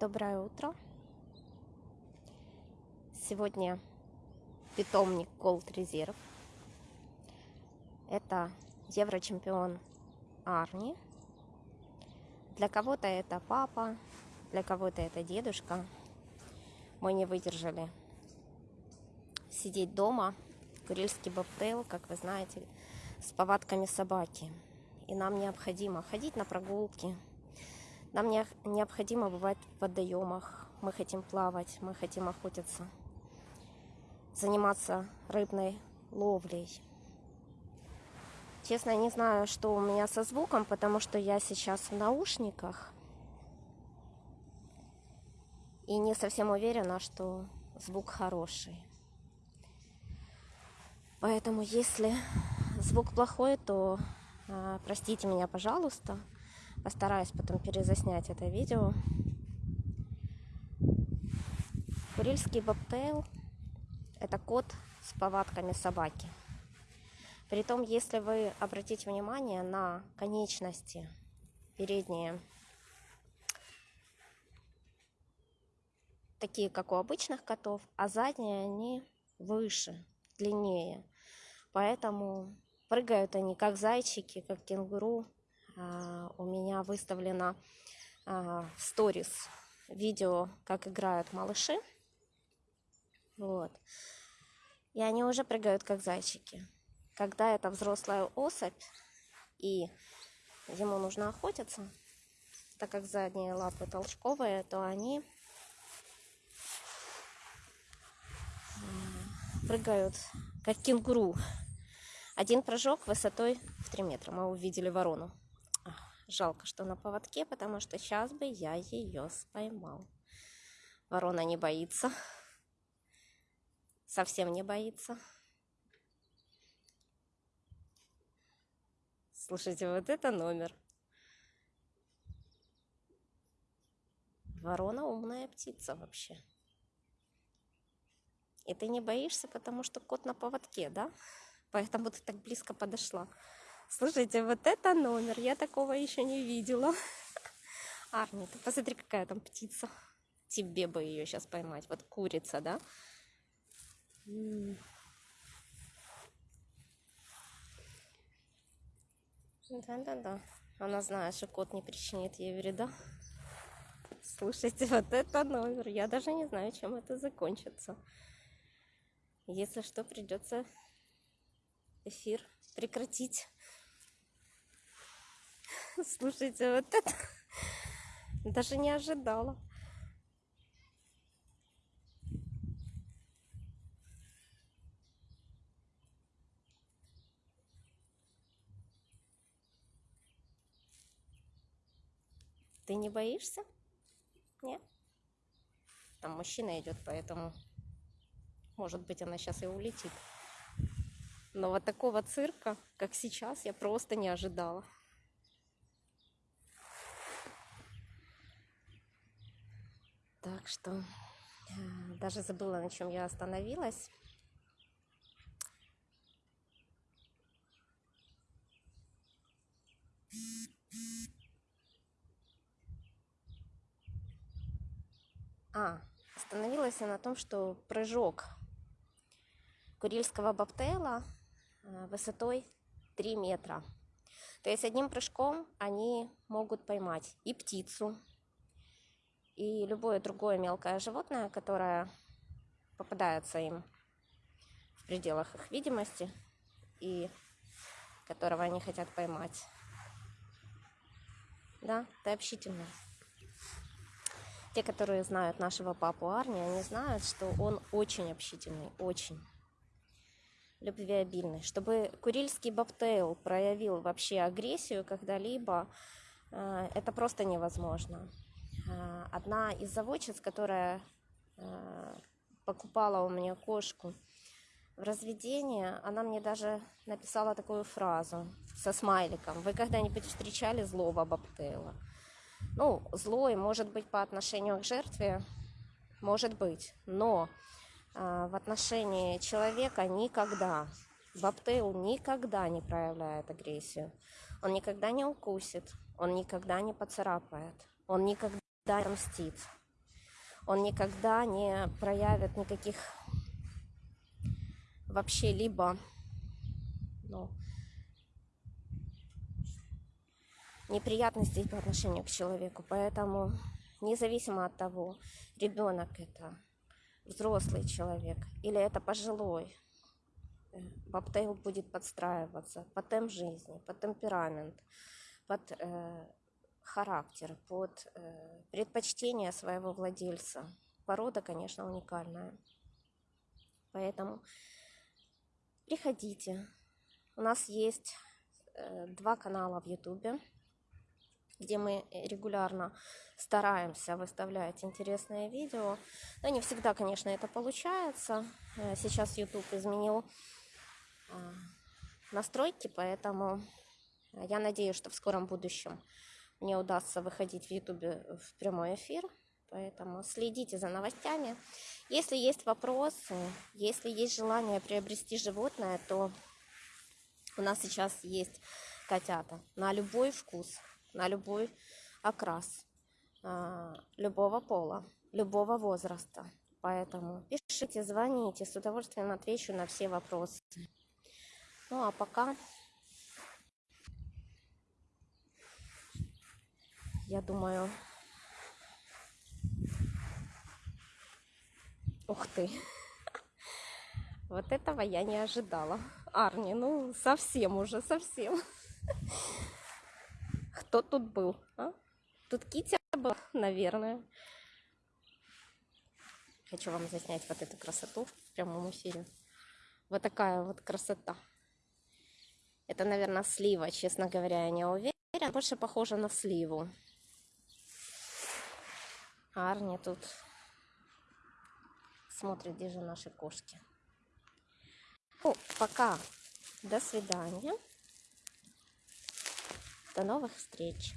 Доброе утро. Сегодня питомник Gold Reserve. Это еврочемпион Арни. Для кого-то это папа, для кого-то это дедушка. Мы не выдержали сидеть дома. Курильский бобтейл, как вы знаете, с повадками собаки. И нам необходимо ходить на прогулки, нам не, необходимо бывать в водоемах, мы хотим плавать, мы хотим охотиться, заниматься рыбной ловлей. Честно, не знаю, что у меня со звуком, потому что я сейчас в наушниках. И не совсем уверена, что звук хороший. Поэтому, если звук плохой, то э, простите меня, пожалуйста. Постараюсь потом перезаснять это видео. Курильский бобтейл – это кот с повадками собаки. Притом, если вы обратите внимание на конечности передние, такие, как у обычных котов, а задние они выше, длиннее. Поэтому прыгают они как зайчики, как кенгуру, у меня выставлено а, в сторис видео, как играют малыши. Вот. И они уже прыгают как зайчики. Когда это взрослая особь, и ему нужно охотиться, так как задние лапы толчковые, то они прыгают как кенгуру. Один прыжок высотой в 3 метра. Мы увидели ворону. Жалко, что на поводке, потому что сейчас бы я ее споймал. Ворона не боится. Совсем не боится. Слушайте, вот это номер. Ворона умная птица вообще. И ты не боишься, потому что кот на поводке, да? Поэтому ты так близко подошла. Слушайте, вот это номер. Я такого еще не видела. Арни, ты посмотри, какая там птица. Тебе бы ее сейчас поймать. Вот курица, да? Да-да-да. Она знает, что кот не причинит ей вреда. Слушайте, вот это номер. Я даже не знаю, чем это закончится. Если что, придется эфир прекратить. Слушайте, вот это даже не ожидала. Ты не боишься? Нет? Там мужчина идет, поэтому, может быть, она сейчас и улетит. Но вот такого цирка, как сейчас, я просто не ожидала. Что э, даже забыла, на чем я остановилась. А, остановилась я на том, что прыжок курильского бобтейла э, высотой 3 метра. То есть одним прыжком они могут поймать и птицу, и любое другое мелкое животное, которое попадается им в пределах их видимости и которого они хотят поймать. Да, это общительно. Те, которые знают нашего папу Арни, они знают, что он очень общительный, очень любвеобильный. Чтобы курильский бобтейл проявил вообще агрессию когда-либо, э, это просто невозможно. Э, одна из заводчиц, которая э, покупала у меня кошку в разведении, она мне даже написала такую фразу со смайликом. Вы когда-нибудь встречали злого бобтейла? Ну, злой может быть по отношению к жертве, может быть, но э, в отношении человека никогда. Бобтейл никогда не проявляет агрессию. Он никогда не укусит, он никогда не поцарапает, он никогда мстит. он никогда не проявит никаких вообще либо ну, неприятностей по отношению к человеку. Поэтому независимо от того, ребенок это, взрослый человек или это пожилой, э, Бобтейл будет подстраиваться под темп жизни, под темперамент, под э, характер, под э, предпочтение своего владельца. Порода, конечно, уникальная. Поэтому приходите. У нас есть э, два канала в Ютубе, где мы регулярно стараемся выставлять интересные видео. Но не всегда, конечно, это получается. Э, Сейчас YouTube изменил настройки, поэтому я надеюсь, что в скором будущем мне удастся выходить в Ютубе в прямой эфир. Поэтому следите за новостями. Если есть вопросы, если есть желание приобрести животное, то у нас сейчас есть котята на любой вкус, на любой окрас, а, любого пола, любого возраста. Поэтому пишите, звоните, с удовольствием отвечу на все вопросы. Ну а пока я думаю, ух ты, вот этого я не ожидала. Арни, ну совсем уже, совсем. Кто тут был? А? Тут Китя была, наверное. Хочу вам заснять вот эту красоту в прямом эфире. Вот такая вот красота. Это, наверное, слива, честно говоря, я не уверена. Больше похоже на сливу. Арни тут смотрит, где же наши кошки. Ну, пока. До свидания. До новых встреч.